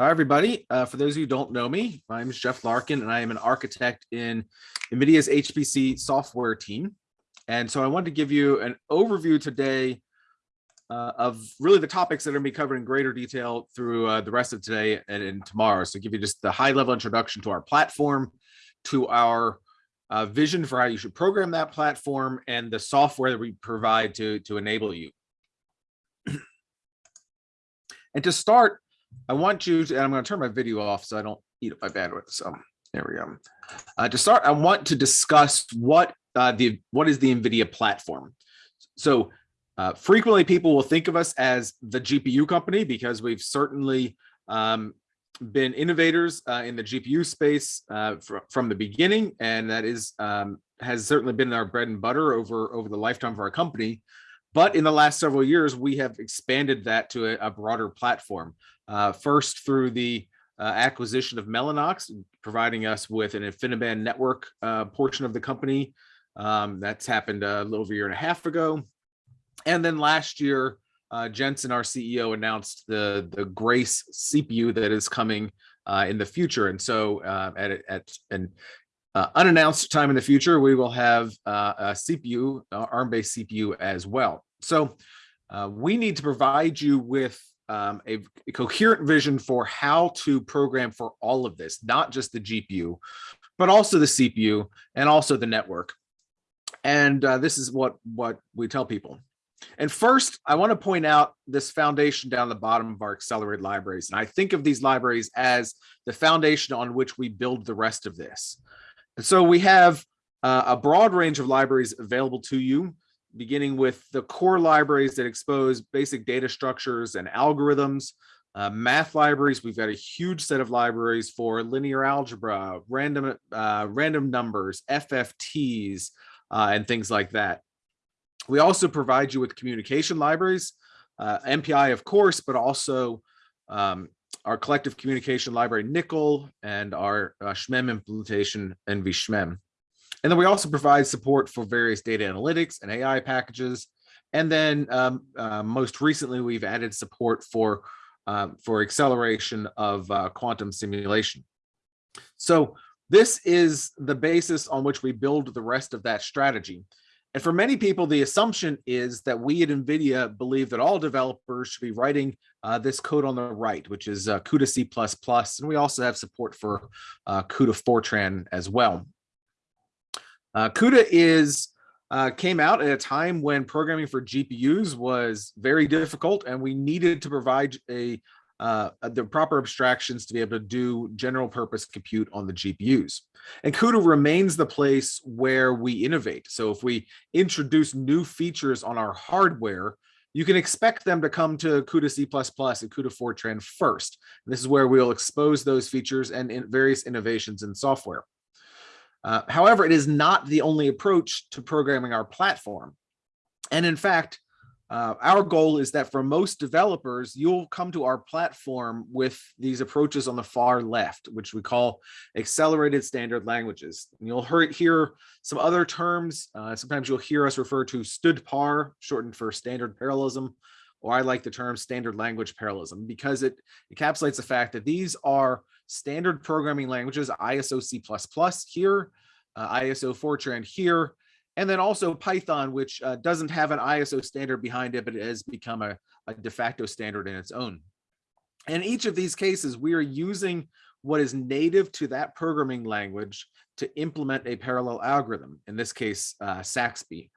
Hi, everybody. Uh, for those who don't know me, my name is Jeff Larkin, and I am an architect in NVIDIA's HPC software team. And so I wanted to give you an overview today uh, of really the topics that are going to be covered in greater detail through uh, the rest of today and, and tomorrow. So give you just the high level introduction to our platform, to our uh, vision for how you should program that platform, and the software that we provide to, to enable you. and to start, I want you to, and I'm going to turn my video off so I don't eat up my bandwidth. So there we go. Uh, to start, I want to discuss what uh, the what is the NVIDIA platform. So uh, frequently people will think of us as the GPU company because we've certainly um, been innovators uh, in the GPU space uh, fr from the beginning, and that is um, has certainly been our bread and butter over over the lifetime of our company. But in the last several years, we have expanded that to a, a broader platform. Uh, first through the uh, acquisition of Mellanox, providing us with an InfiniBand network uh, portion of the company. Um, that's happened a little over a year and a half ago. And then last year, uh, Jensen, our CEO, announced the, the Grace CPU that is coming uh, in the future. And so uh, at, at an unannounced time in the future, we will have a CPU, ARM-based CPU as well. So we need to provide you with um, a, a, coherent vision for how to program for all of this, not just the GPU, but also the CPU and also the network. And uh, this is what, what we tell people. And first, I want to point out this foundation down the bottom of our accelerated libraries. And I think of these libraries as the foundation on which we build the rest of this. And so we have uh, a broad range of libraries available to you beginning with the core libraries that expose basic data structures and algorithms, uh, math libraries. We've got a huge set of libraries for linear algebra, random, uh, random numbers, FFTs, uh, and things like that. We also provide you with communication libraries, uh, MPI, of course, but also um, our collective communication library, NCCL, and our uh, SHMEM implementation, NVSHMEM. And then we also provide support for various data analytics and AI packages. And then um, uh, most recently, we've added support for, uh, for acceleration of uh, quantum simulation. So this is the basis on which we build the rest of that strategy. And for many people, the assumption is that we at NVIDIA believe that all developers should be writing uh, this code on the right, which is uh, CUDA C++. And we also have support for uh, CUDA Fortran as well. Uh, CUDA is uh, came out at a time when programming for GPUs was very difficult and we needed to provide a uh, the proper abstractions to be able to do general purpose compute on the GPUs. And CUDA remains the place where we innovate. So if we introduce new features on our hardware, you can expect them to come to CUDA C++ and CUDA Fortran first. And this is where we'll expose those features and in various innovations in software. Uh, however, it is not the only approach to programming our platform. And in fact, uh, our goal is that for most developers, you'll come to our platform with these approaches on the far left, which we call accelerated standard languages. And you'll hear here some other terms. Uh, sometimes you'll hear us refer to stdpar, shortened for standard parallelism, or I like the term standard language parallelism because it encapsulates the fact that these are standard programming languages, ISO C++ here, uh, ISO Fortran here, and then also Python, which uh, doesn't have an ISO standard behind it, but it has become a, a de facto standard in its own. In each of these cases, we are using what is native to that programming language to implement a parallel algorithm, in this case, uh, SAXPY.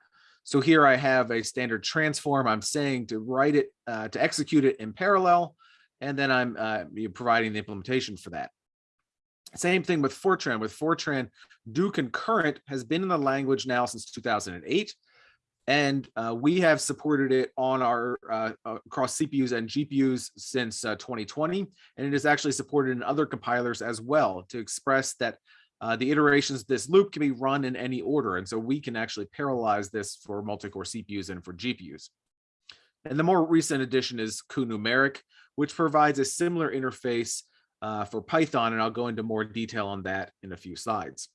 So here I have a standard transform. I'm saying to write it, uh, to execute it in parallel, and then I'm uh, providing the implementation for that. Same thing with Fortran. With Fortran, do concurrent has been in the language now since 2008, and uh, we have supported it on our uh, across CPUs and GPUs since uh, 2020, and it is actually supported in other compilers as well to express that uh, the iterations of this loop can be run in any order, and so we can actually parallelize this for multi-core CPUs and for GPUs. And the more recent addition is cuNumeric, which provides a similar interface uh, for Python, and I'll go into more detail on that in a few slides.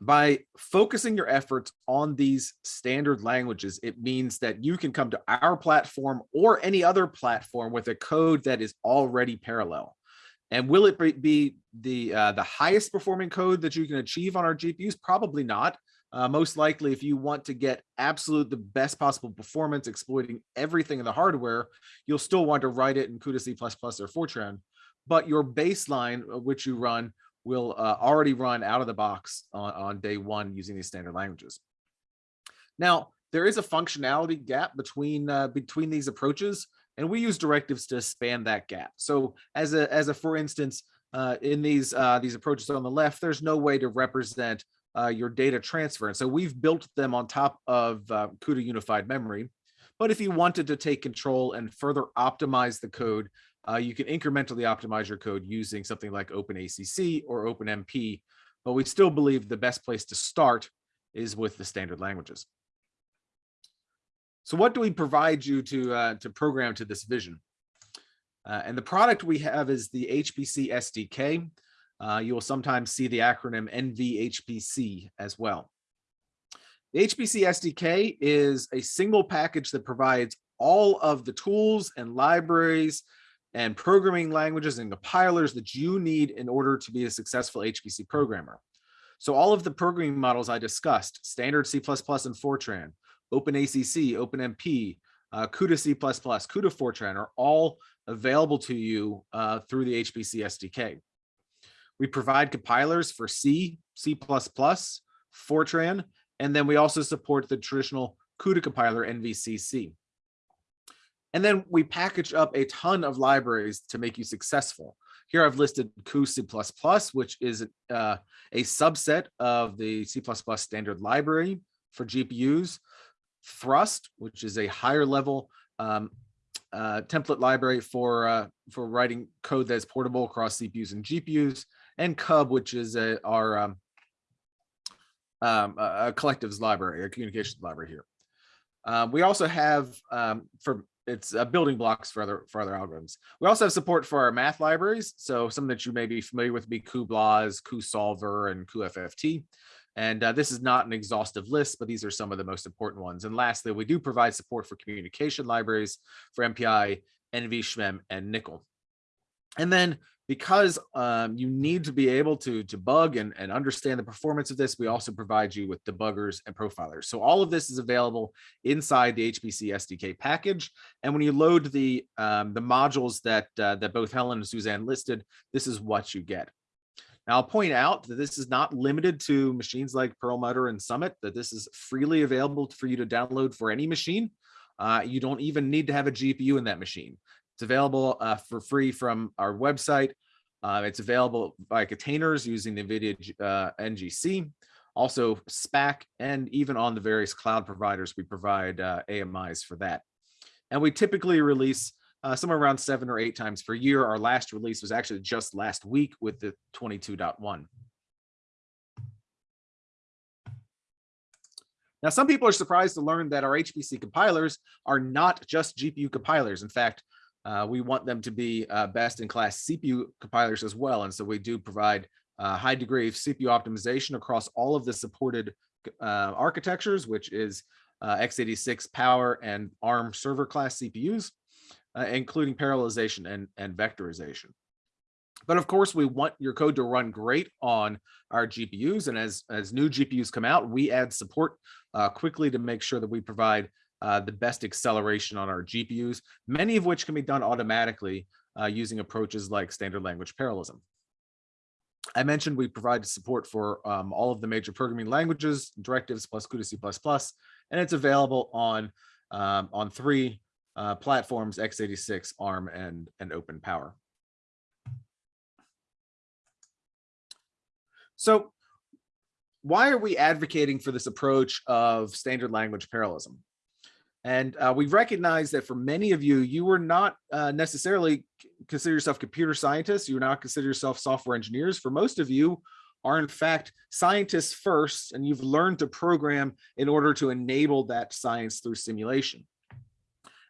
by focusing your efforts on these standard languages, it means that you can come to our platform or any other platform with a code that is already parallel. And will it be the uh, the highest performing code that you can achieve on our GPUs? Probably not. Uh, most likely, if you want to get absolute the best possible performance, exploiting everything in the hardware, you'll still want to write it in CUDA C++ or Fortran. But your baseline, uh, which you run, will uh, already run out of the box on, on day one using these standard languages. Now, there is a functionality gap between uh, between these approaches, and we use directives to span that gap. So as a as a for instance, uh, in these uh, these approaches on the left, there's no way to represent uh, your data transfer. And so we've built them on top of uh, CUDA unified memory. But if you wanted to take control and further optimize the code, uh, you can incrementally optimize your code using something like OpenACC or OpenMP. But we still believe the best place to start is with the standard languages. So what do we provide you to, uh, to program to this vision? Uh, and the product we have is the HPC SDK. Uh, you will sometimes see the acronym NVHPC as well. The HPC SDK is a single package that provides all of the tools and libraries and programming languages and compilers that you need in order to be a successful HPC programmer. So all of the programming models I discussed, standard C++ and Fortran, OpenACC, OpenMP, uh, CUDA C++, CUDA Fortran are all available to you uh, through the HPC SDK. We provide compilers for C, C++, Fortran, and then we also support the traditional CUDA compiler NVCC. And then we package up a ton of libraries to make you successful. Here I've listed cuC++, which is uh, a subset of the C++ standard library for GPUs. Thrust, which is a higher level um, uh, template library for uh, for writing code that's portable across CPUs and GPUs, and Cub, which is a, our um, um, a collectives library, a communications library here. Uh, we also have um, for it's uh, building blocks for other for other algorithms. We also have support for our math libraries. So some that you may be familiar with be cuBLAS, cuSolver, and cuFFT. And uh, this is not an exhaustive list, but these are some of the most important ones. And lastly, we do provide support for communication libraries for MPI, NVSHMEM, and NCCL. And then because um, you need to be able to debug and, and understand the performance of this, we also provide you with debuggers and profilers. So all of this is available inside the HPC SDK package. And when you load the, um, the modules that, uh, that both Helen and Suzanne listed, this is what you get. Now, I'll point out that this is not limited to machines like Perlmutter and Summit, that this is freely available for you to download for any machine. Uh, you don't even need to have a GPU in that machine. It's available uh, for free from our website. Uh, it's available by containers using the NVIDIA uh, NGC, also Spack, and even on the various cloud providers, we provide uh, AMIs for that. And we typically release uh, somewhere around seven or eight times per year. Our last release was actually just last week with the 22.1. Now, some people are surprised to learn that our HPC compilers are not just GPU compilers. In fact, uh, we want them to be uh, best in class CPU compilers as well. And so we do provide a high degree of CPU optimization across all of the supported uh, architectures, which is uh, x86 power and ARM server class CPUs, uh, including parallelization and, and vectorization. But of course, we want your code to run great on our GPUs. And as, as new GPUs come out, we add support uh, quickly to make sure that we provide uh, the best acceleration on our GPUs, many of which can be done automatically uh, using approaches like standard language parallelism. I mentioned we provide support for um, all of the major programming languages, directives plus CUDA C++, and it's available on, um, on three uh, platforms, x86, ARM, and, and Open Power. So why are we advocating for this approach of standard language parallelism? And uh, we recognize that for many of you, you were not uh, necessarily consider yourself computer scientists. You are not consider yourself software engineers. For most of you are in fact scientists first, and you've learned to program in order to enable that science through simulation.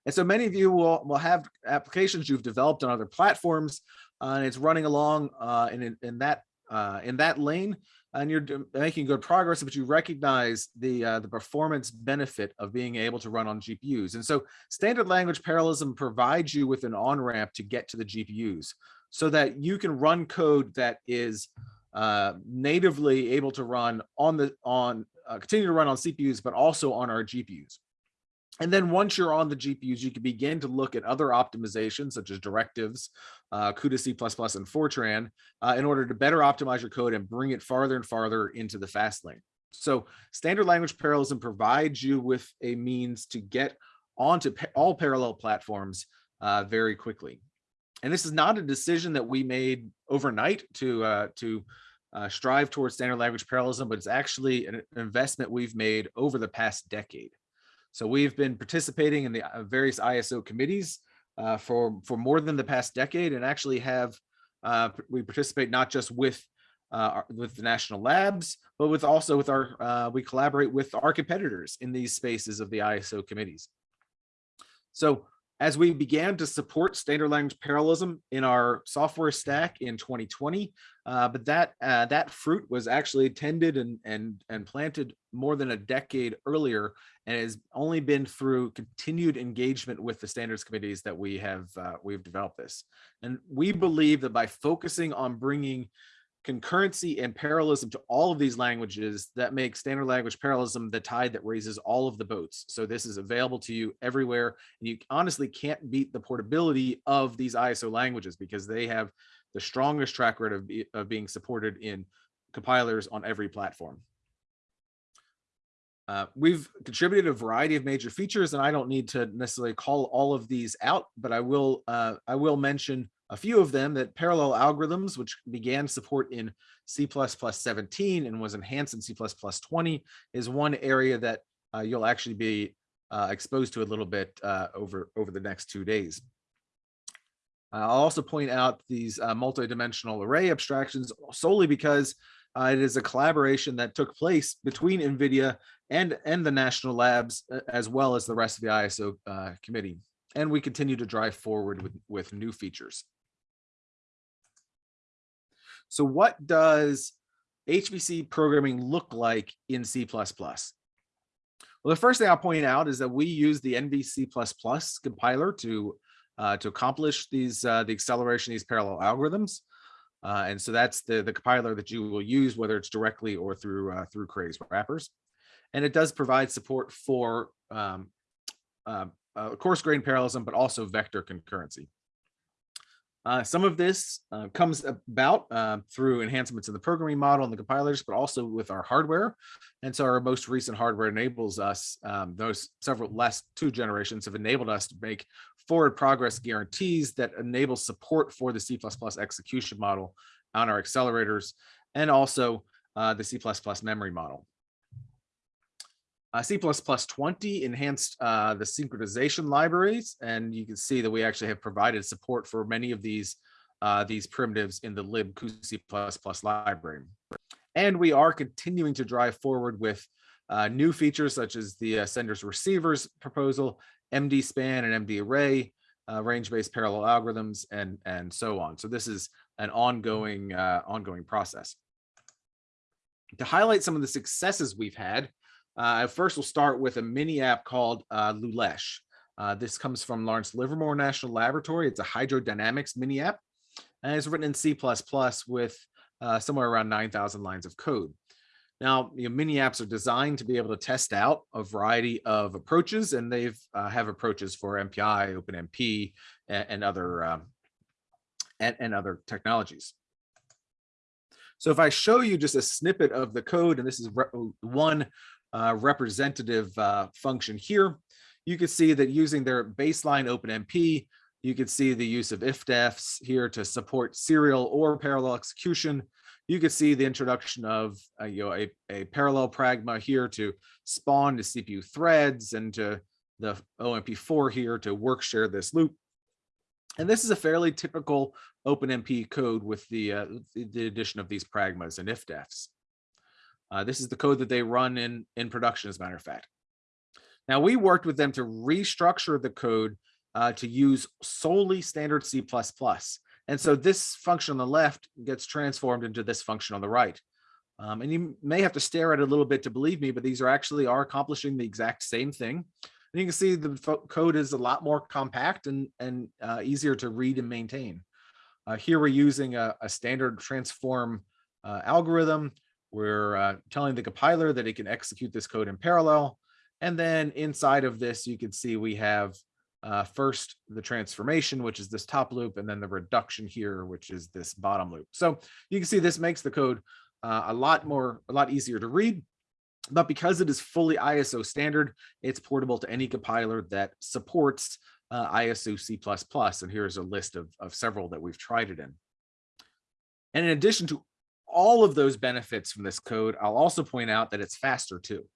And so many of you will, will have applications you've developed on other platforms, uh, and it's running along uh, in, in that uh, in that lane and you're making good progress, but you recognize the uh, the performance benefit of being able to run on GPUs. And so standard language parallelism provides you with an on-ramp to get to the GPUs so that you can run code that is uh, natively able to run on the on uh, continue to run on CPUs, but also on our GPUs. And then once you're on the GPUs, you can begin to look at other optimizations such as directives, uh, CUDA C++ and Fortran uh, in order to better optimize your code and bring it farther and farther into the fast lane. So standard language parallelism provides you with a means to get onto pa all parallel platforms uh, very quickly. And this is not a decision that we made overnight to, uh, to uh, strive towards standard language parallelism, but it's actually an investment we've made over the past decade. So we've been participating in the uh, various ISO committees uh, for, for more than the past decade and actually have, uh, we participate not just with uh, with the national labs, but with also with our, uh, we collaborate with our competitors in these spaces of the ISO committees. So as we began to support standard language parallelism in our software stack in 2020, uh, but that uh, that fruit was actually tended and and and planted more than a decade earlier, and has only been through continued engagement with the standards committees that we have uh, we've developed this. And we believe that by focusing on bringing concurrency and parallelism to all of these languages that make standard language parallelism the tide that raises all of the boats. So this is available to you everywhere. And you honestly can't beat the portability of these ISO languages because they have the strongest track record of, be, of being supported in compilers on every platform. Uh, we've contributed a variety of major features, and I don't need to necessarily call all of these out, but I will uh, I will mention a few of them that parallel algorithms, which began support in C++ 17 and was enhanced in C++ 20, is one area that uh, you'll actually be uh, exposed to a little bit uh, over, over the next two days. I'll also point out these uh, multidimensional array abstractions solely because uh, it is a collaboration that took place between NVIDIA and, and the national labs, as well as the rest of the ISO uh, committee. And we continue to drive forward with, with new features. So what does HPC programming look like in C++? Well, the first thing I'll point out is that we use the NVC++ compiler to uh, to accomplish these uh, the acceleration these parallel algorithms. Uh, and so that's the, the compiler that you will use, whether it's directly or through uh, through Cray's wrappers. And it does provide support for um, uh, uh, coarse grain parallelism, but also vector concurrency. Uh, some of this uh, comes about uh, through enhancements in the programming model and the compilers, but also with our hardware. And so our most recent hardware enables us, um, those several last two generations have enabled us to make forward progress guarantees that enable support for the C++ execution model on our accelerators and also uh, the C++ memory model. Uh, C++ 20 enhanced uh, the synchronization libraries, and you can see that we actually have provided support for many of these uh, these primitives in the libc++ library. And we are continuing to drive forward with uh, new features such as the uh, senders receivers proposal, MD span and MD array, uh, range-based parallel algorithms, and and so on. So this is an ongoing ongoing process. To highlight some of the successes we've had, uh, first, we'll start with a mini app called uh, Lulesh. Uh, this comes from Lawrence Livermore National Laboratory. It's a hydrodynamics mini app, and it's written in C++ with uh, somewhere around 9,000 lines of code. Now, you know, mini apps are designed to be able to test out a variety of approaches, and they've uh, have approaches for MPI, OpenMP, and, and other um, and, and other technologies. So if I show you just a snippet of the code, and this is one representative uh, function here, you can see that using their baseline OpenMP, you can see the use of ifdefs here to support serial or parallel execution. You can see the introduction of uh, you know, a, a parallel pragma here to spawn to CPU threads and to the OMP for here to work share this loop. And this is a fairly typical OpenMP code with the, uh, the addition of these pragmas and ifdefs. Uh, this is the code that they run in, in production, as a matter of fact. Now, we worked with them to restructure the code uh, to use solely standard C++. And so this function on the left gets transformed into this function on the right. Um, and you may have to stare at it a little bit to believe me, but these are actually are accomplishing the exact same thing. And you can see the code is a lot more compact and, and uh, easier to read and maintain. Uh, here we're using a, a standard transform uh, algorithm. We're uh, telling the compiler that it can execute this code in parallel. And then inside of this, you can see we have uh, first the transformation, which is this top loop, and then the reduction here, which is this bottom loop. So you can see this makes the code uh, a lot more, a lot easier to read. But because it is fully ISO standard, it's portable to any compiler that supports uh, ISO C++. And here's a list of, of several that we've tried it in. And in addition to all of those benefits from this code, I'll also point out that it's faster too.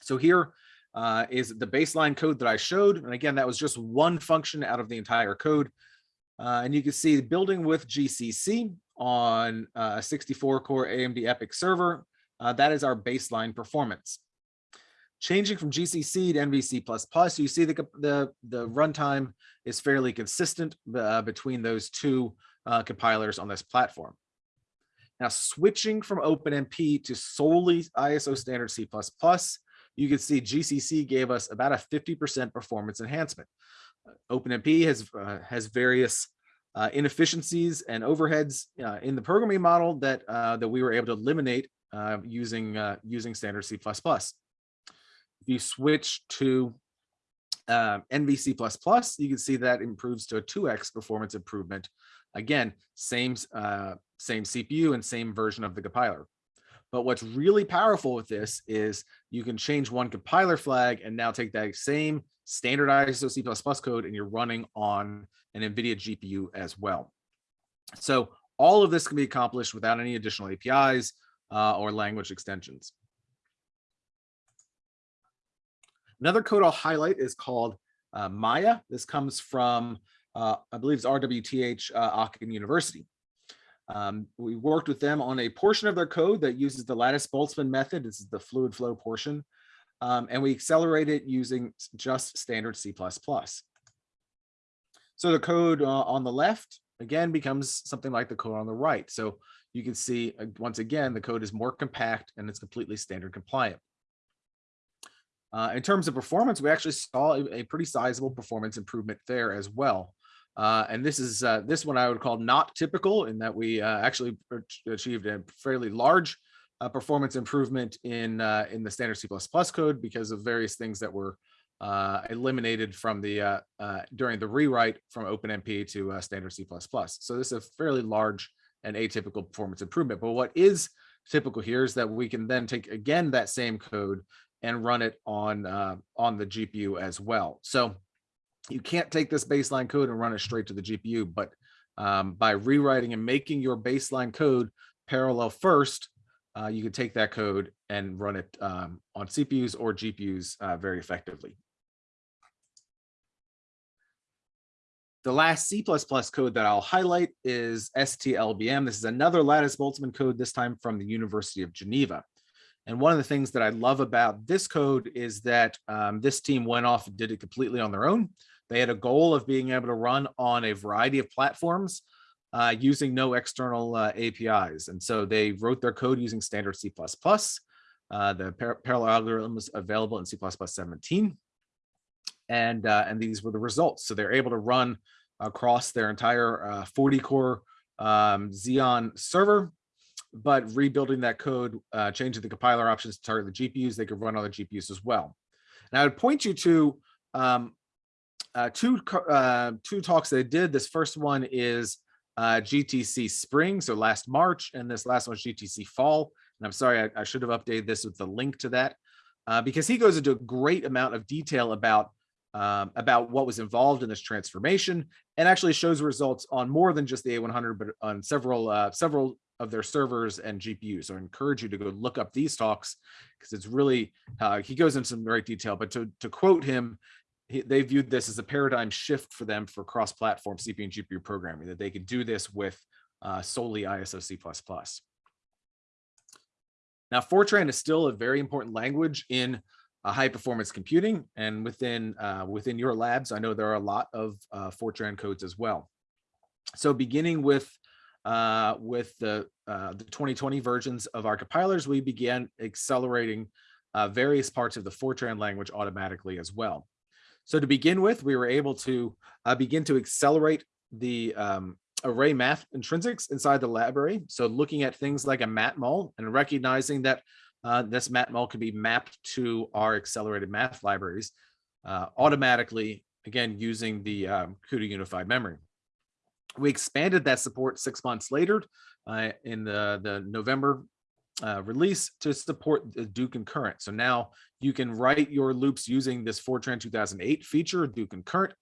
So here uh, is the baseline code that I showed. And again, that was just one function out of the entire code. Uh, and you can see building with GCC on uh, a 64 core AMD EPYC server uh, that is our baseline performance. Changing from GCC to NVC++, you see the, the, the runtime is fairly consistent uh, between those two uh, compilers on this platform. Now, switching from OpenMP to solely ISO standard C++, you can see GCC gave us about a 50% performance enhancement. OpenMP has, uh, has various uh, inefficiencies and overheads uh, in the programming model that, uh, that we were able to eliminate uh, using uh, using standard C++. If you switch to uh, NVC++, you can see that improves to a 2x performance improvement. Again, same, uh, same CPU and same version of the compiler. But what's really powerful with this is you can change one compiler flag and now take that same standardized C++ code and you're running on an NVIDIA GPU as well. So all of this can be accomplished without any additional APIs uh, or language extensions. Another code I'll highlight is called uh, Maya. This comes from, uh, I believe it's RWTH uh, Aachen University. Um, we worked with them on a portion of their code that uses the lattice Boltzmann method. This is the fluid flow portion. Um, and we accelerate it using just standard C++. So the code uh, on the left, again, becomes something like the code on the right. So you can see uh, once again, the code is more compact and it's completely standard compliant. Uh, in terms of performance, we actually saw a, a, pretty sizable performance improvement there as well. Uh, and this is uh, this one I would call not typical in that we uh, actually achieved a fairly large uh, performance improvement in in the standard C++ code because of various things that were eliminated from the during the rewrite from OpenMP to standard C++. So this is a fairly large and atypical performance improvement. But what is typical here is that we can then take again that same code and run it on uh, on the GPU as well. So you can't take this baseline code and run it straight to the GPU, but um, by rewriting and making your baseline code parallel first, uh, you can take that code and run it um, on CPUs or GPUs uh, very effectively. The last C++ code that I'll highlight is STLBM. This is another Lattice Boltzmann code, this time from the University of Geneva. And one of the things that I love about this code is that um, this team went off and did it completely on their own. They had a goal of being able to run on a variety of platforms uh, using no external uh, APIs. And so they wrote their code using standard C++. Uh, the par parallel algorithm is available in C++ 17 and uh, and these were the results. So they're able to run across their entire uh, 40 core um, Xeon server, but rebuilding that code, uh, changing the compiler options to target the GPUs, they could run other GPUs as well. And I would point you to um, uh, two uh, two talks they did. This first one is uh, GTC spring, so last March, and this last one is GTC fall. And I'm sorry, I, I should have updated this with the link to that uh, because he goes into a great amount of detail about um, about what was involved in this transformation and actually shows results on more than just the A100, but on several uh, several of their servers and GPUs. So I encourage you to go look up these talks because it's really, uh, he goes into some great detail, but to, to quote him, they viewed this as a paradigm shift for them for cross-platform CPU and GPU programming, that they could do this with uh, solely ISO C++. Now, Fortran is still a very important language in uh, high performance computing and within uh, within your labs, I know there are a lot of uh, Fortran codes as well. So beginning with uh, with the uh, the 2020 versions of our compilers, we began accelerating uh, various parts of the Fortran language automatically as well. So to begin with, we were able to uh, begin to accelerate the um, array math intrinsics inside the library. So looking at things like a matmul and recognizing that uh, this matmul can be mapped to our accelerated math libraries uh, automatically, again, using the um, CUDA unified memory. We expanded that support six months later uh, in the, the November uh, release to support the do concurrent. So now you can write your loops using this Fortran 2008 feature, do concurrent,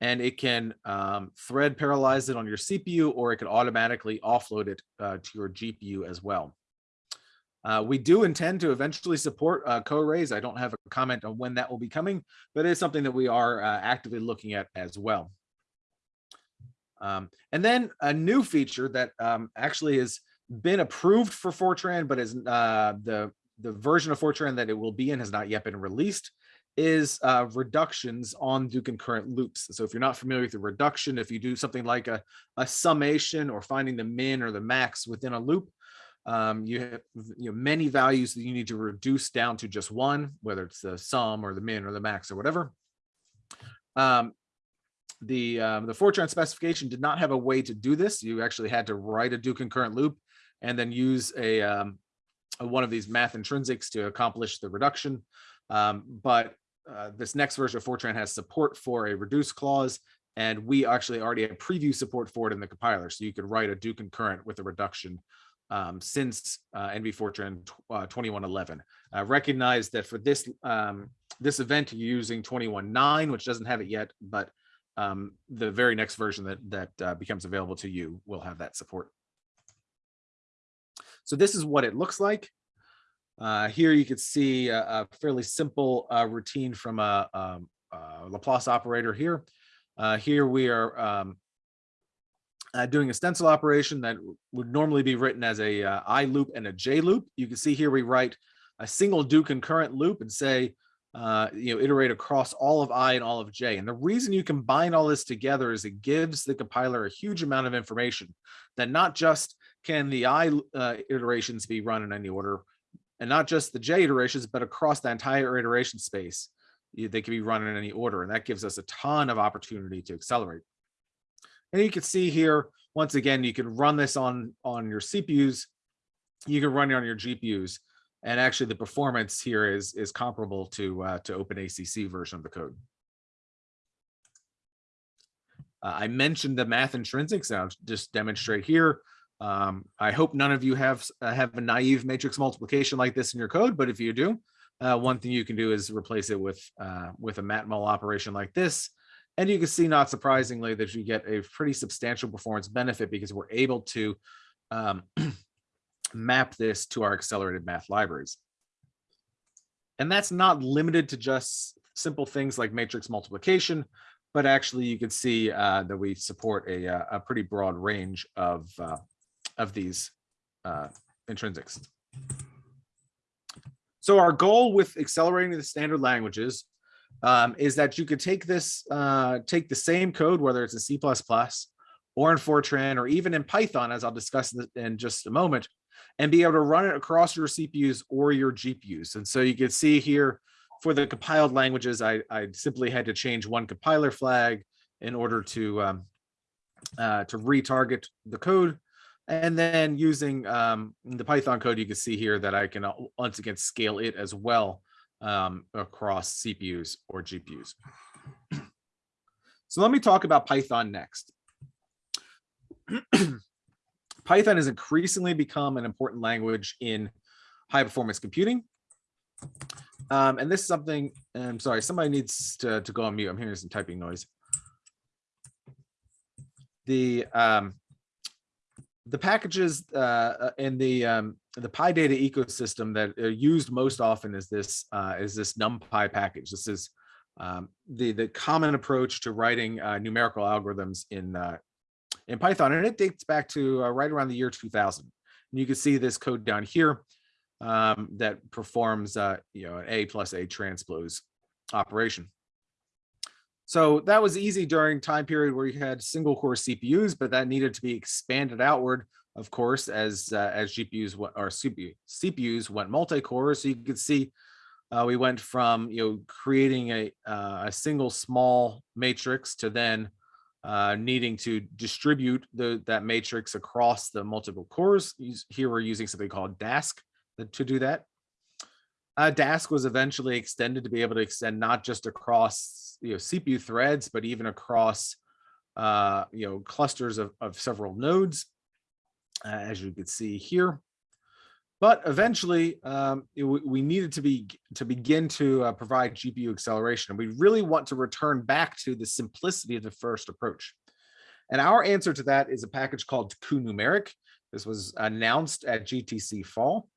and it can um, thread parallelize it on your CPU or it can automatically offload it uh, to your GPU as well. Uh, we do intend to eventually support uh, co-arrays. I don't have a comment on when that will be coming, but it's something that we are uh, actively looking at as well. Um, and then a new feature that um, actually has been approved for Fortran, but is uh, the, the version of Fortran that it will be in has not yet been released is uh, reductions on do concurrent loops. So if you're not familiar with the reduction, if you do something like a, a summation or finding the min or the max within a loop, um, you have you know, many values that you need to reduce down to just one, whether it's the sum or the min or the max or whatever. Um, the um, the Fortran specification did not have a way to do this. You actually had to write a do concurrent loop and then use a, um, a one of these math intrinsics to accomplish the reduction. Um, but uh, this next version of Fortran has support for a reduce clause, and we actually already have preview support for it in the compiler. So you can write a do concurrent with a reduction um, since uh, NV Fortran uh, 2111. Uh, recognize that for this um, this event, you're using 21.9, which doesn't have it yet, but um, the very next version that, that uh, becomes available to you will have that support. So this is what it looks like. Uh, here you can see a, a fairly simple uh, routine from a, um, a, Laplace operator here. Uh, here we are um, uh, doing a stencil operation that would normally be written as a uh, I loop and a J loop. You can see here we write a single do concurrent loop and say, uh, you know, iterate across all of I and all of J. And the reason you combine all this together is it gives the compiler a huge amount of information that not just can the I uh, iterations be run in any order, and not just the J iterations, but across the entire iteration space, they can be run in any order. And that gives us a ton of opportunity to accelerate. And you can see here, once again, you can run this on, on your CPUs, you can run it on your GPUs. And actually the performance here is, is comparable to, uh, to OpenACC version of the code. Uh, I mentioned the math intrinsics, I'll just demonstrate here. Um, I hope none of you have uh, have a naive matrix multiplication like this in your code, but if you do, uh, one thing you can do is replace it with uh, with a matmul operation like this. And you can see, not surprisingly, that you get a pretty substantial performance benefit because we're able to um, map this to our accelerated math libraries. And that's not limited to just simple things like matrix multiplication, but actually you can see uh, that we support a, uh, a pretty broad range of, uh, of these uh, intrinsics. So our goal with accelerating the standard languages um, is that you could take this, uh, take the same code, whether it's in C++ or in Fortran or even in Python, as I'll discuss in just a moment, and be able to run it across your CPUs or your GPUs. And so you can see here for the compiled languages, I, I simply had to change one compiler flag in order to um, uh, to retarget the code. And then using um, the Python code, you can see here that I can uh, once again scale it as well um, across CPUs or GPUs. so let me talk about Python next. Python has increasingly become an important language in high performance computing. Um, and this is something, I'm sorry, somebody needs to, to go on mute. I'm hearing some typing noise. The um, the packages uh, in the um, the PyData ecosystem that are used most often is this uh, is this NumPy package. This is um, the the common approach to writing uh, numerical algorithms in uh, in Python, and it dates back to uh, right around the year 2000. And you can see this code down here um, that performs uh, you know an A plus A transpose operation. So that was easy during time period where you had single core CPUs, but that needed to be expanded outward, of course, as uh, as GPUs or CPU, CPUs went multi-core. So you could see uh, we went from you know creating a uh, a single small matrix to then uh, needing to distribute the that matrix across the multiple cores. Here we're using something called Dask to do that. Uh, Dask was eventually extended to be able to extend not just across you know CPU threads, but even across uh, you know clusters of, of several nodes, uh, as you can see here. But eventually, um, it, we needed to be to begin to uh, provide GPU acceleration. And we really want to return back to the simplicity of the first approach. And our answer to that is a package called cuNumeric. This was announced at GTC Fall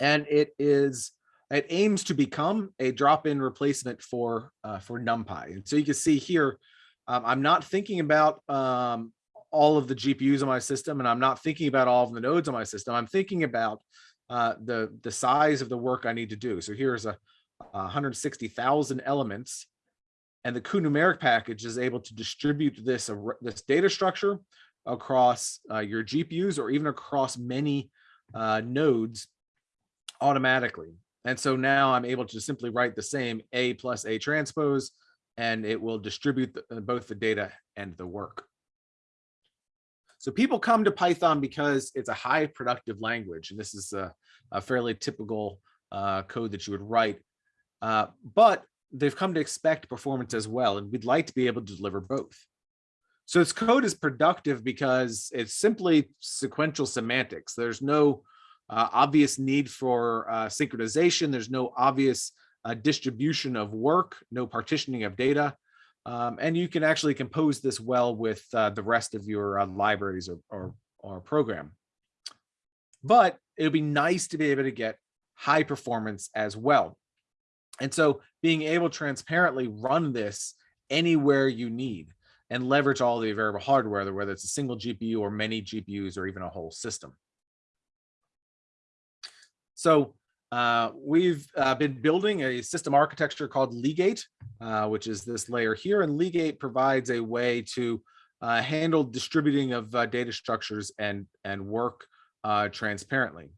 and it is it aims to become a drop-in replacement for uh, for NumPy. And so you can see here, um, I'm not thinking about um, all of the GPUs on my system, and I'm not thinking about all of the nodes on my system. I'm thinking about uh, the the size of the work I need to do. So here's a, a 160,000 elements, and the cuNumeric package is able to distribute this uh, this data structure across uh, your GPUs or even across many uh, nodes automatically. And so now I'm able to simply write the same A plus A transpose, and it will distribute the, uh, both the data and the work. So people come to Python because it's a high productive language, and this is a, a fairly typical uh, code that you would write. Uh, but they've come to expect performance as well, and we'd like to be able to deliver both. So this code is productive because it's simply sequential semantics. There's no uh, obvious need for uh, synchronization. There's no obvious uh, distribution of work, no partitioning of data. Um, and you can actually compose this well with uh, the rest of your uh, libraries or, or, or program. But it would be nice to be able to get high performance as well. And so being able to transparently run this anywhere you need and leverage all the available hardware, whether it's a single GPU or many GPUs or even a whole system. So uh, we've uh, been building a system architecture called Legate, uh, which is this layer here. And Legate provides a way to uh, handle distributing of uh, data structures and, and work uh, transparently.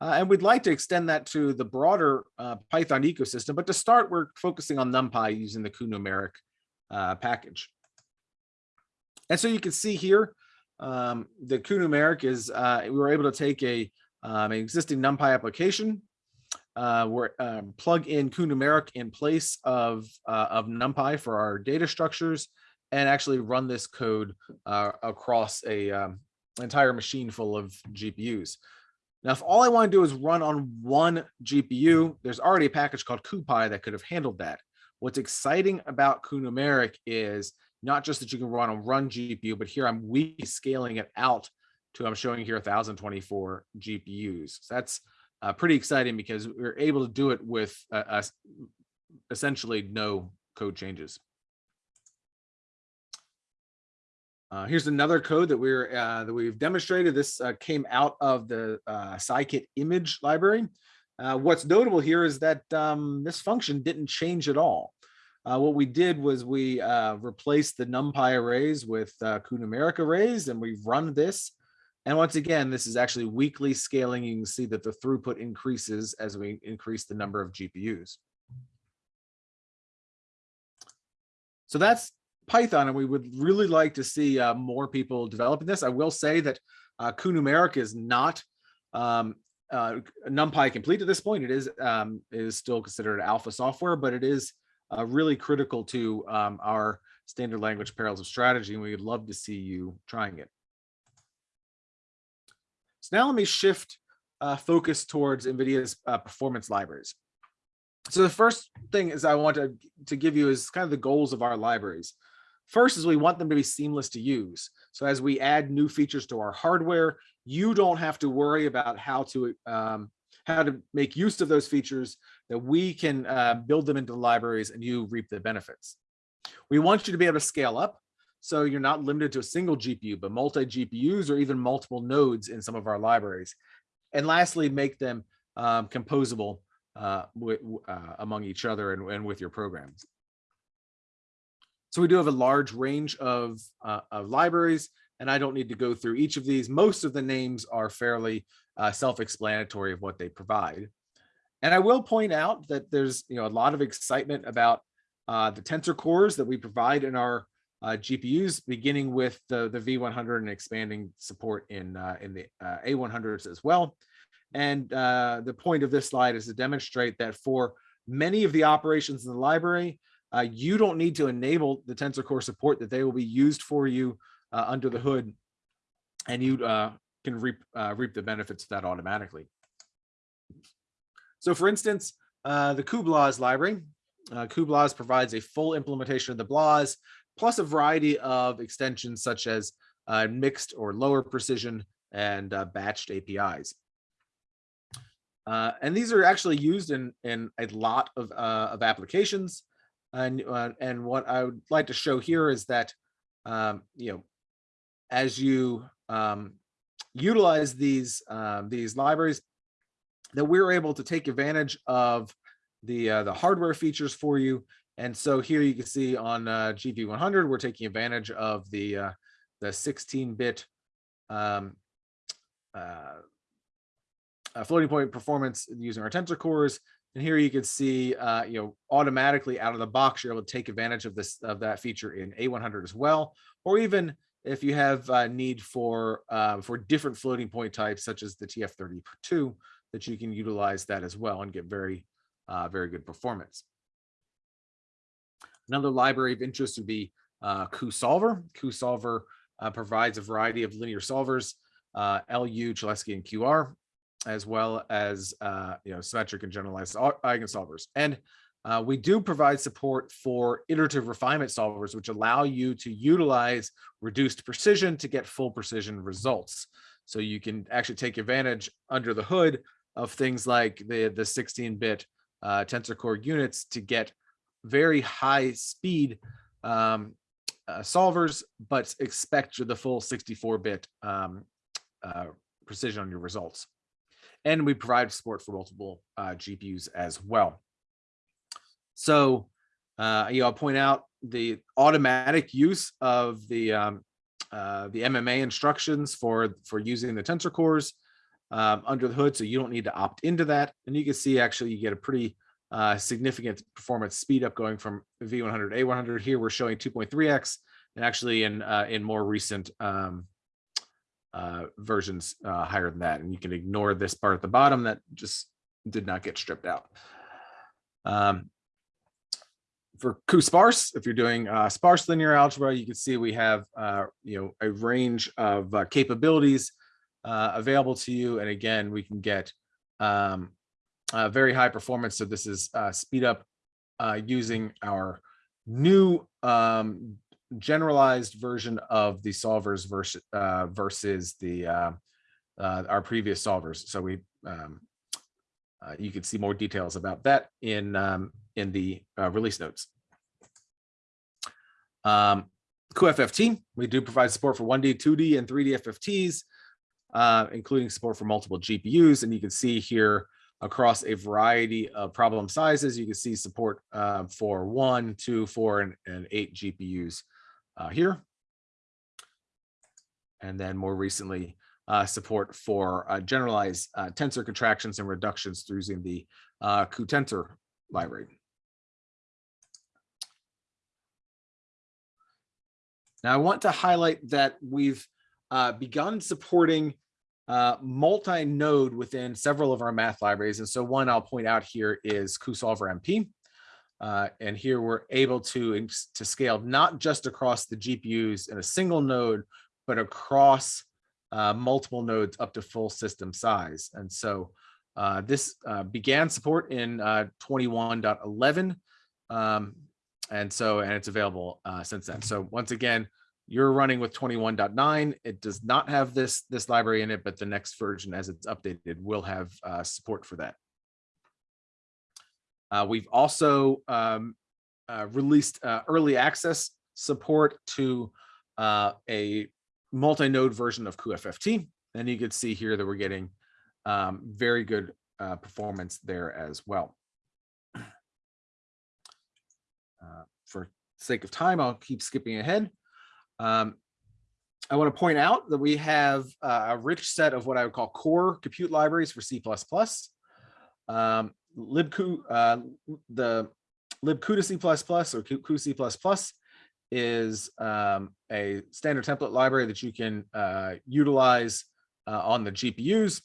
and we'd like to extend that to the broader Python ecosystem. But to start, we're focusing on NumPy using the cuNumeric package. And so you can see here, um, the cuNumeric is, we were able to take a um, an existing NumPy application. Uh, we're um, plug in cuNumeric in place of, uh, of NumPy for our data structures and actually run this code uh, across a um, entire machine full of GPUs. Now, if all I want to do is run on one GPU, there's already a package called CuPy that could have handled that. What's exciting about cuNumeric is not just that you can run on one GPU, but here I'm we scaling it out to I'm showing here 1024 GPUs. So that's uh, pretty exciting because we're able to do it with uh, uh, essentially no code changes. Uh, here's another code that we're uh, that we've demonstrated. This uh, came out of the uh, scikit image library. Uh, what's notable here is that um, this function didn't change at all. Uh, what we did was we replaced the NumPy arrays with uh, arrays, and we've run this and once again, this is actually weekly scaling. You can see that the throughput increases as we increase the number of GPUs. So that's Python, and we would really like to see uh, more people developing this. I will say that uh, is not um, uh, NumPy complete at this point. It is um, is still considered alpha software, but it is uh, really critical to um, our standard language parallels of strategy, and we would love to see you trying it. So now let me shift uh, focus towards NVIDIA's uh, performance libraries. So the first thing is I want to, to give you is kind of the goals of our libraries. First is we want them to be seamless to use. So as we add new features to our hardware, you don't have to worry about how to um, how to make use of those features that we can uh, build them into the libraries and you reap the benefits. We want you to be able to scale up. So you're not limited to a single GPU, but multi GPUs or even multiple nodes in some of our libraries. And lastly, make them um, composable uh, uh, among each other and, and with your programs. So we do have a large range of, uh, of libraries, and I don't need to go through each of these. Most of the names are fairly uh, self-explanatory of what they provide. And I will point out that there's you know a lot of excitement about uh, the tensor cores that we provide in our uh, GPUs, beginning with the, the V100 and expanding support in, uh, in the uh, A100s as well. And uh, the point of this slide is to demonstrate that for many of the operations in the library, uh, you don't need to enable the tensor core support that they will be used for you uh, under the hood and you can reap, reap the benefits of that automatically. So for instance, the cuBLAS library, uh, cuBLAS provides a full implementation of the BLAS, plus a variety of extensions such as uh, mixed or lower precision and uh, batched APIs. Uh, and these are actually used in, in a lot of, uh, of applications. And, uh, and what I would like to show here is that, um, you know, as you um, utilize these, um, these libraries, that we're able to take advantage of the, uh, the hardware features for you. And so here you can see on uh, GV100, we're taking advantage of the, uh, the 16-bit um, uh, uh, floating point performance using our tensor cores. And here you can see, uh, you know, automatically out of the box, you're able to take advantage of this of that feature in A100 as well, or even if you have uh, need for uh, for different floating point types, such as the TF32, that you can utilize that as well and get very, uh, very good performance. Another library of interest would be uh, cuSolver. cuSolver uh, provides a variety of linear solvers, uh, LU, Cholesky, and QR, as well as uh, you know symmetric and generalized eigensolvers. And uh, we do provide support for iterative refinement solvers, which allow you to utilize reduced precision to get full precision results. So you can actually take advantage under the hood of things like the, the 16-bit uh, tensor core units to get very high speed um, uh, solvers, but expect the full 64-bit um, uh, precision on your results. And we provide support for multiple uh, GPUs as well. So, uh, you know, I'll point out the automatic use of the um, uh, the MMA instructions for for using the tensor cores um, under the hood, so you don't need to opt into that. And you can see actually you get a pretty uh, significant performance speed up going from V100 A100. Here we're showing 2.3x, and actually in uh, in more recent um, uh, versions uh, higher than that. And you can ignore this part at the bottom that just did not get stripped out. Um, for sparse, if you're doing uh, sparse linear algebra, you can see we have uh, you know a range of capabilities uh, available to you. And again, we can get um, uh, very high performance. So this is uh, speed up uh, using our new um, generalized version of the solvers versus, uh, versus the uh, uh, our previous solvers. So we um, you can see more details about that in um, in the release notes. Um, cuFFT, we do provide support for 1D, 2D, and 3D FFTs including support for multiple GPUs. And you can see here across a variety of problem sizes, you can see support uh, for one, two, four, and, and eight GPUs uh, here. And then more recently, uh, support for uh, generalized uh, tensor contractions and reductions through using the uh, library. Now, I want to highlight that we've uh, begun supporting uh, multi-node within several of our math libraries. And so one I'll point out here is cuSolver MP. Uh, and here we're able to, to scale not just across the GPUs in a single node, but across uh, multiple nodes up to full system size. And so uh, this uh, began support in uh, 21.11. Um, and so, and it's available uh, since then. So once again, you're running with 21.9 it does not have this this library in it but the next version as it's updated will have uh, support for that. Uh, we've also um, uh, released uh, early access support to uh, a multi-node version of cuFFT and you can see here that we're getting um, very good uh, performance there as well. For sake of time, I'll keep skipping ahead. Um, I want to point out that we have uh, a rich set of what I would call core compute libraries for C++. Um, libcu, uh, the libcuda C++ or cuC++ is um, a standard template library that you can uh, utilize uh, on the GPUs.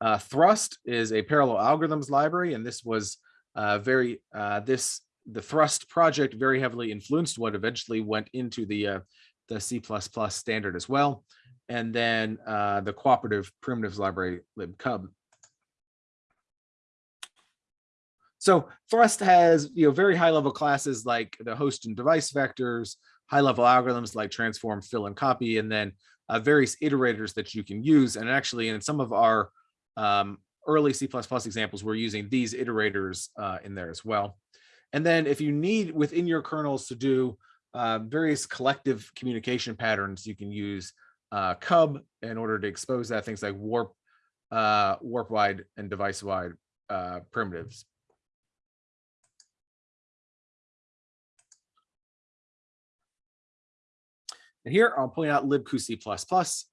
Uh, Thrust is a parallel algorithms library, and this was uh, very this the Thrust project very heavily influenced what eventually went into the the C++ standard as well. And then uh, the cooperative primitives library libcub. So Thrust has you know very high level classes like the host and device vectors, high level algorithms like transform, fill, and copy, and then uh, various iterators that you can use. And actually, in some of our um, early C++ examples, we're using these iterators uh, in there as well. And then if you need within your kernels to do uh, various collective communication patterns, you can use uh, cub in order to expose that things like warp, uh, warp wide and device wide uh, primitives. And here I'll point out libcuC++.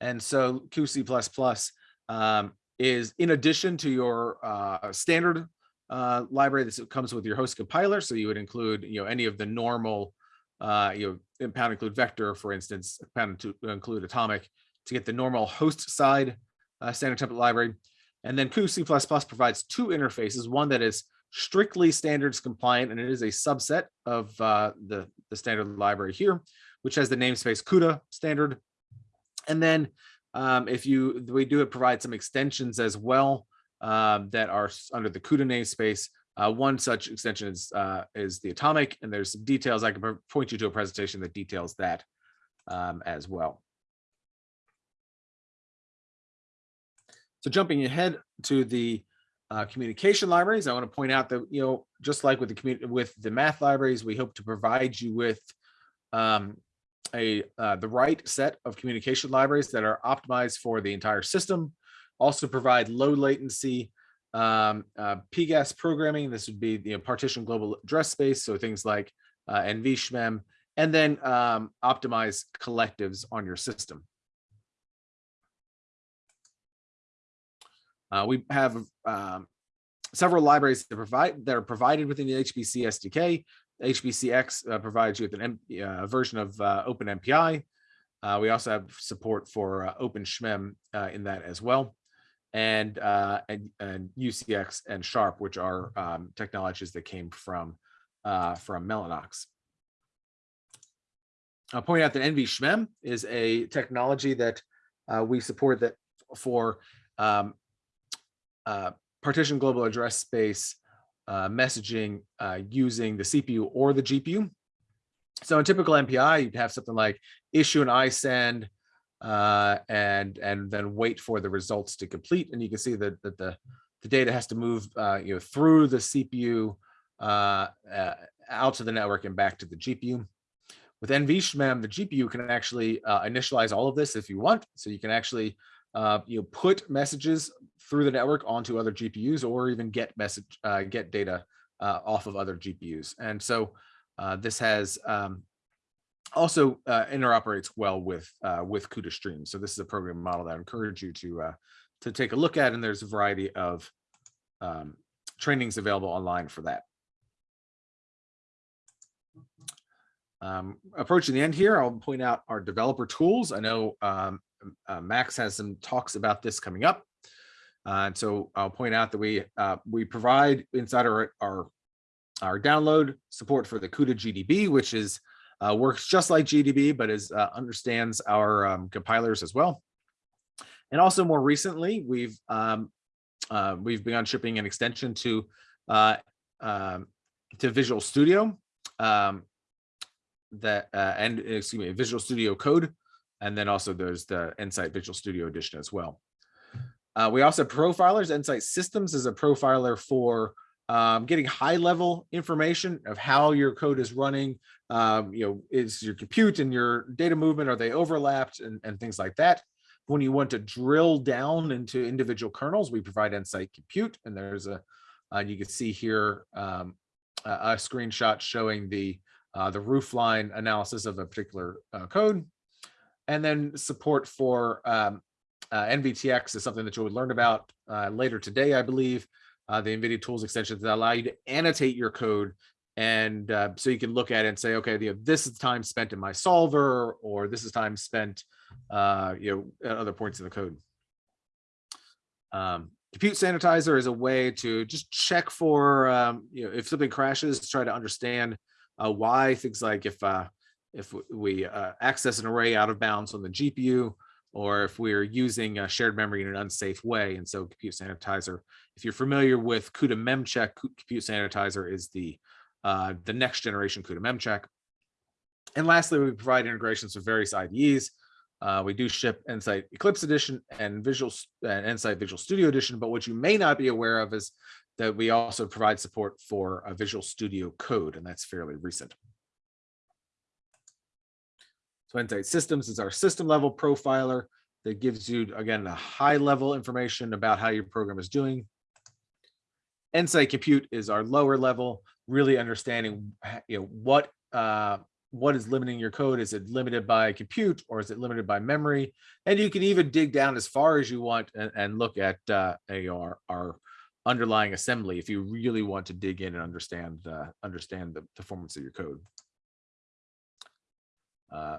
And so cuC++ um, is in addition to your uh, standard library that comes with your host compiler. So you would include, you know, any of the normal, uh, you know, include vector, for instance, pound to include atomic to get the normal host side uh, standard template library. And then cuC++ provides two interfaces, one that is strictly standards compliant, and it is a subset of uh, the, the standard library here, which has the namespace CUDA standard. And then um, if you, we do provide some extensions as well um, that are under the CUDA namespace. Uh, one such extension is, uh, is the atomic, and there's some details. I can point you to a presentation that details that um, as well. So jumping ahead to the uh, communication libraries, I want to point out that, you know, just like with the with the math libraries, we hope to provide you with um, a uh, the right set of communication libraries that are optimized for the entire system also provide low latency um, uh, PGAS programming. This would be the you know, partition global address space. So things like uh, NVSHMEM, and then um, optimize collectives on your system. Uh, we have um, several libraries that provide that are provided within the HPC SDK. HPCX uh, provides you with an uh, version of uh, OpenMPI. Uh, we also have support for uh, OpenSHMEM uh, in that as well and, uh, and, and UCX and Sharp, which are um, technologies that came from, uh, from Mellanox. I'll point out that NVSHMEM is a technology that uh, we support that for um, uh, partition global address space uh, messaging uh, using the CPU or the GPU. So in typical MPI, you'd have something like issue an ISEND, uh, and and then wait for the results to complete. And you can see that, that the, the data has to move uh, you know, through the CPU uh, uh, out to the network and back to the GPU. With NVSHMEM, the GPU can actually uh, initialize all of this if you want. So you can actually uh, you know, put messages through the network onto other GPUs or even get message get data off of other GPUs. And so this has um, also uh, interoperates well with uh, with CUDA Stream. So this is a program model that I encourage you to uh, to take a look at, and there's a variety of um, trainings available online for that. Um, approaching the end here, I'll point out our developer tools. I know um, uh, Max has some talks about this coming up. Uh, and so I'll point out that we uh, we provide inside our, our, our download support for the CUDA GDB, which is uh, works just like GDB, but is uh, understands our um, compilers as well. And also more recently, we've um, uh, we've begun shipping an extension to uh, um, to Visual Studio um, that uh, and excuse me, Visual Studio Code, and then also there's the Nsight Visual Studio Edition as well. Uh, we also have profilers. Nsight Systems is a profiler for um, getting high level information of how your code is running, um, you know, is your compute and your data movement, are they overlapped and, and things like that. When you want to drill down into individual kernels, we provide Nsight Compute, and there's a, uh, you can see here um, a, a, screenshot showing the uh, the roofline analysis of a particular uh, code, and then support for um, uh, NVTX is something that you would learn about uh, later today, I believe. Uh, the NVIDIA tools extensions that allow you to annotate your code. And uh, so you can look at it and say, okay, you know, this is time spent in my solver, or this is time spent, uh, you know, at other points in the code. Um, compute sanitizer is a way to just check for, um, you know, if something crashes, to try to understand uh, why things like if uh, if we uh, access an array out of bounds on the GPU, or if we're using a shared memory in an unsafe way. And so compute sanitizer, if you're familiar with CUDA memcheck, compute sanitizer is the uh, the next generation CUDA memcheck. And lastly, we provide integrations with various IDEs. Uh, we do ship Nsight Eclipse Edition and Visual and Nsight Visual Studio Edition, but what you may not be aware of is that we also provide support for a Visual Studio Code, and that's fairly recent. So Nsight Systems is our system level profiler that gives you, again, a high level information about how your program is doing. Nsight Compute is our lower level, really understanding you know, what uh, what is limiting your code. Is it limited by compute or is it limited by memory? And you can even dig down as far as you want and, and look at uh, our, our underlying assembly if you really want to dig in and understand uh, understand the performance of your code. Uh,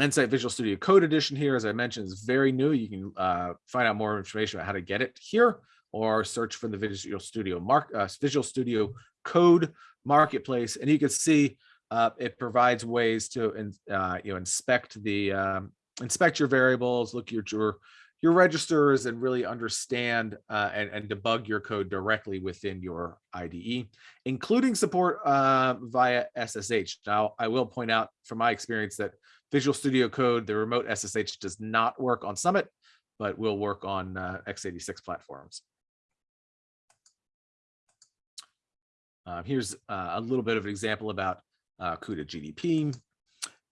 Nsight Visual Studio Code Edition here, as I mentioned, is very new. You can uh, find out more information about how to get it here or search for the Visual Studio Mark uh, Visual Studio Code Marketplace, and you can see uh, it provides ways to uh, you know inspect the um, inspect your variables, look at your your registers, and really understand uh, and, and debug your code directly within your IDE, including support uh, via SSH. Now, I will point out from my experience that Visual Studio Code, the remote SSH does not work on Summit, but will work on uh, x86 platforms. Uh, here's uh, a little bit of an example about uh, CUDA GDB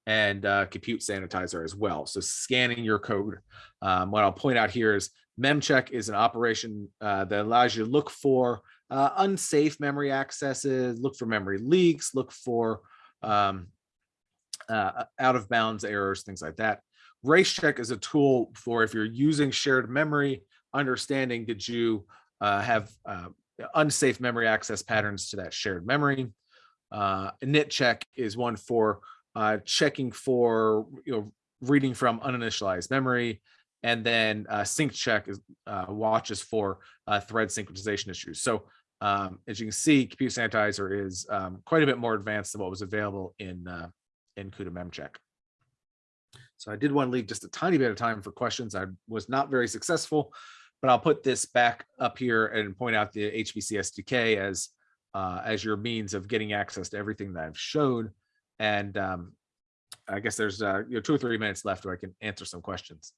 and uh, compute sanitizer as well. So scanning your code. Um, what I'll point out here is memcheck is an operation uh, that allows you to look for uh, unsafe memory accesses, look for memory leaks, look for um, uh, out of bounds errors, things like that. Race check is a tool for if you're using shared memory, understanding did you uh, have uh, unsafe memory access patterns to that shared memory. Uh, check is one for uh, checking for you know reading from uninitialized memory, and then uh, sync check is uh, watches for uh, thread synchronization issues. So um, as you can see, Compute Sanitizer is um, quite a bit more advanced than what was available in uh, in CUDA memcheck. So I did want to leave just a tiny bit of time for questions. I was not very successful, but I'll put this back up here and point out the HPC SDK as uh, as your means of getting access to everything that I've showed. And um, I guess there's uh, you know, two or three minutes left where I can answer some questions.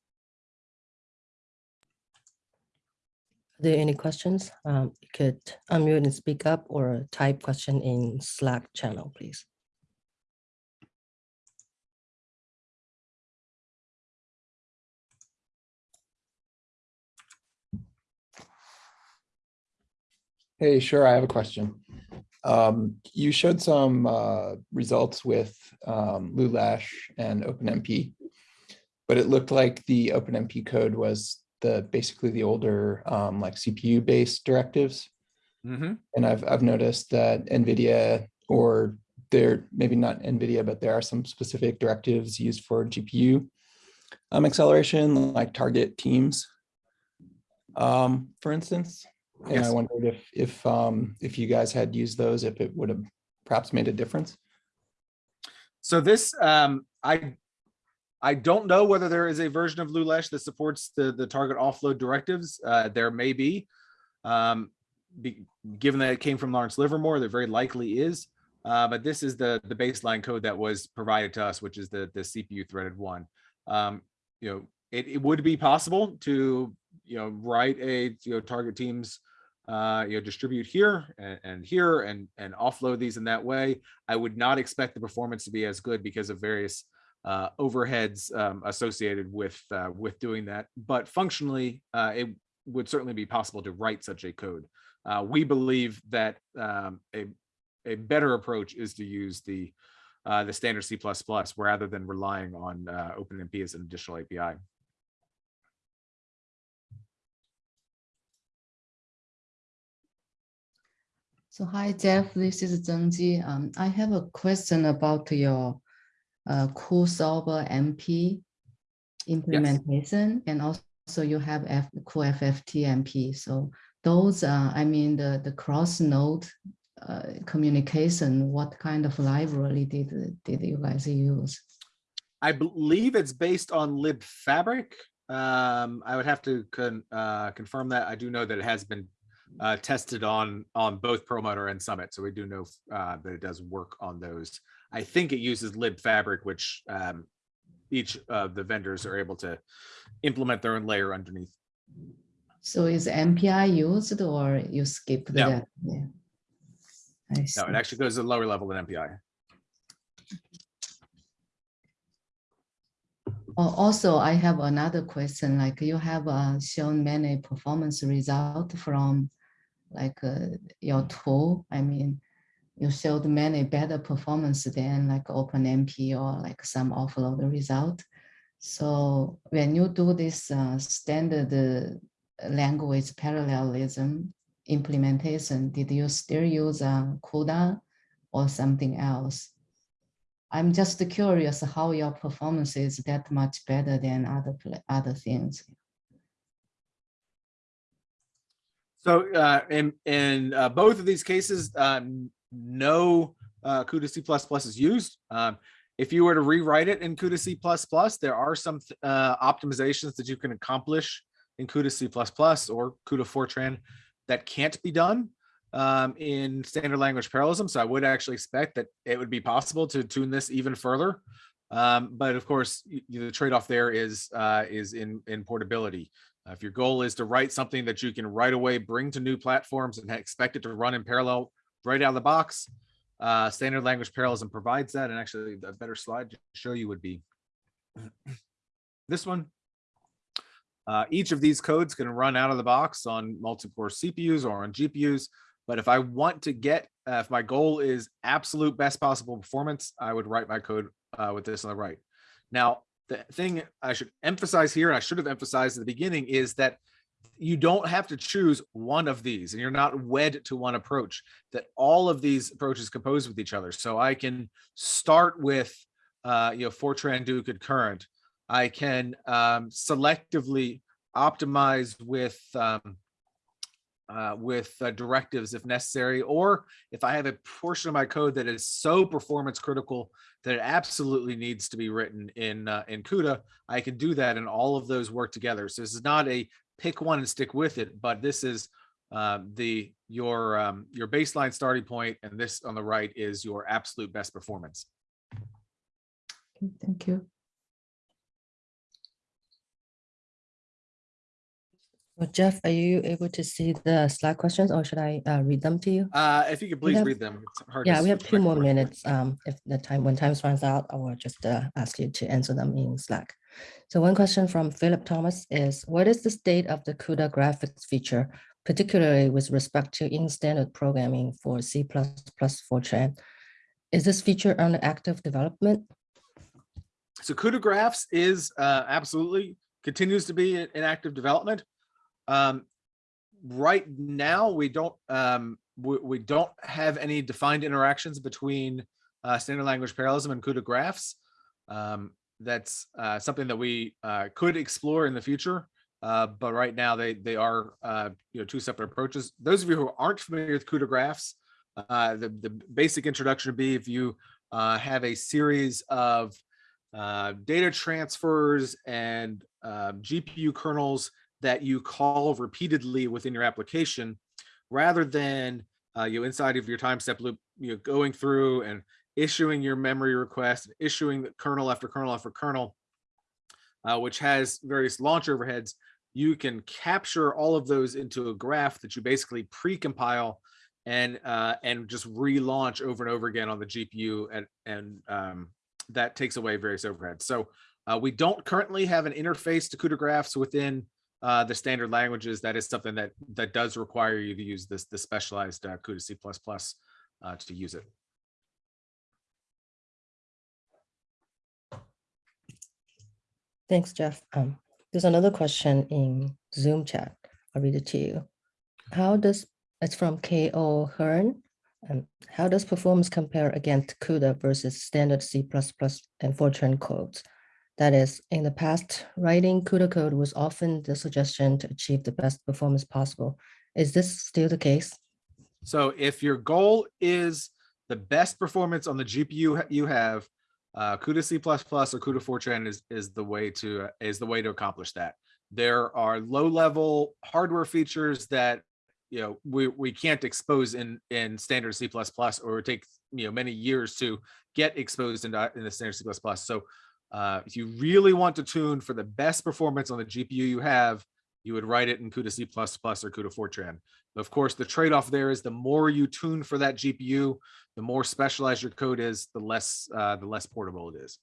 Are there any questions? Um, you could unmute and speak up or type question in Slack channel, please. Hey, sure, I have a question. Um, you showed some uh, results with um, Lulesh and OpenMP, but it looked like the OpenMP code was the basically the older um, like CPU based directives. Mm -hmm. And I've I've noticed that NVIDIA or there maybe not NVIDIA, but there are some specific directives used for GPU um, acceleration, like target teams, um, for instance. And Yes. I wondered if, if, um, if you guys had used those, if it would have perhaps made a difference. So this, um, I, I don't know whether there is a version of Lulesh that supports the, the target offload directives. Uh, there may be. Um, be, given that it came from Lawrence Livermore, there very likely is. Uh, but this is the, the baseline code that was provided to us, which is the, the CPU threaded one. Um, you know, it, it would be possible to, you know, write a, you know, target teams uh, you know, distribute here and, and here and, and offload these in that way. I would not expect the performance to be as good because of various uh, overheads um, associated with uh, with doing that. But functionally, uh, it would certainly be possible to write such a code. Uh, we believe that um, a a better approach is to use the uh, the standard C++ rather than relying on uh, OpenMP as an additional API. So hi, Jeff, this is Zheng Ji. Um, I have a question about your uh, cuSolver MP implementation and also you have F, cuFFT MP. So those, uh, I mean, the, the cross node uh, communication, what kind of library did, did you guys use? I believe it's based on libfabric. Um, I would have to con, uh, confirm that. I do know that it has been uh, tested on on both Perlmutter and Summit, so we do know uh, that it does work on those. I think it uses libfabric, which um, each of the vendors are able to implement their own layer underneath. So is MPI used or you skip No. that? Yeah. I No, it actually goes to a lower level than MPI. Also, I have another question, like you have uh, shown many performance results from like uh, your tool. I mean, you showed many better performance than like OpenMP or like some offload result. So when you do this uh, standard uh, language parallelism implementation, did you still use uh, CUDA or something else? I'm just curious how your performance is that much better than other other things. So uh, in in uh, both of these cases, um, no uh, CUDA C++ is used. Um, if you were to rewrite it in CUDA C++, there are some uh, optimizations that you can accomplish in CUDA C++ or CUDA Fortran that can't be done um, in standard language parallelism. So I would actually expect that it would be possible to tune this even further. Um, but of course, y- y- the trade-off there is uh, is in in portability. Uh, If your goal is to write something that you can right away bring to new platforms and expect it to run in parallel right out of the box, uh, standard language parallelism provides that. And actually, a better slide to show you would be this one. Uh, each of these codes can run out of the box on multi-core CPUs or on GPUs. But if I want to get, uh, if my goal is absolute best possible performance, I would write my code uh, with this on the right. Now, the thing I should emphasize here, and I should have emphasized at the beginning, is that you don't have to choose one of these and you're not wed to one approach, that all of these approaches compose with each other. So I can start with, uh, you know, Fortran do concurrent. I can um, selectively optimize with um, uh, with uh, directives if necessary, or if I have a portion of my code that is so performance critical that it absolutely needs to be written in uh, in CUDA, I can do that, and all of those work together. So this is not a pick one and stick with it, but this is uh, the your um, your baseline starting point, and this on the right is your absolute best performance. Thank you. So Jeff, are you able to see the slide questions or should I uh, read them to you? Uh, if you could please have- read them. It's hard to Yeah, we have two more minutes. Um, if the time, when time runs out, I will just uh, ask you to answer them in Slack. So one question from Philip Thomas is, what is the state of the CUDA graphs feature, particularly with respect to in-standard programming for C++ Fortran? Is this feature under active development? So CUDA graphs is uh, absolutely continues to be in active development. Um, right now, we don't um, we, we don't have any defined interactions between uh, standard language parallelism and CUDA graphs. Um, that's uh, something that we uh, could explore in the future. Uh, but right now they they are uh, you know two separate approaches. Those of you who aren't familiar with CUDA graphs, uh, the the basic introduction would be if you uh, have a series of uh, data transfers and uh, GPU kernels that you call repeatedly within your application, rather than uh, you know, inside of your time step loop, you know, going through and issuing your memory request, issuing the kernel after kernel after kernel, uh, which has various launch overheads. You can capture all of those into a graph that you basically pre-compile and uh, and just relaunch over and over again on the GPU and and um, that takes away various overheads. So uh, we don't currently have an interface to CUDA graphs within uh, the standard languages. That is something that that does require you to use this the specialized uh, CUDA C++ uh, to use it. Thanks, Jeff. Um, there's another question in Zoom chat. I'll read it to you. How does, it's from KO Hearn. Um, how does performance compare against CUDA versus standard C++ and Fortran codes? That is, in the past, writing CUDA code was often the suggestion to achieve the best performance possible. Is this still the case? So if your goal is the best performance on the GPU you have, uh, CUDA C++ or CUDA Fortran is, is the way to, is the way to accomplish that. There are low level hardware features that, you know, we, we can't expose in, in standard C++ or it would take, you know, many years to get exposed in, in the standard C++. So uh, if you really want to tune for the best performance on the GPU you have, you would write it in CUDA C++ or CUDA Fortran. Of course, the trade-off there is the more you tune for that GPU, the more specialized your code is, the less uh, the less portable it is.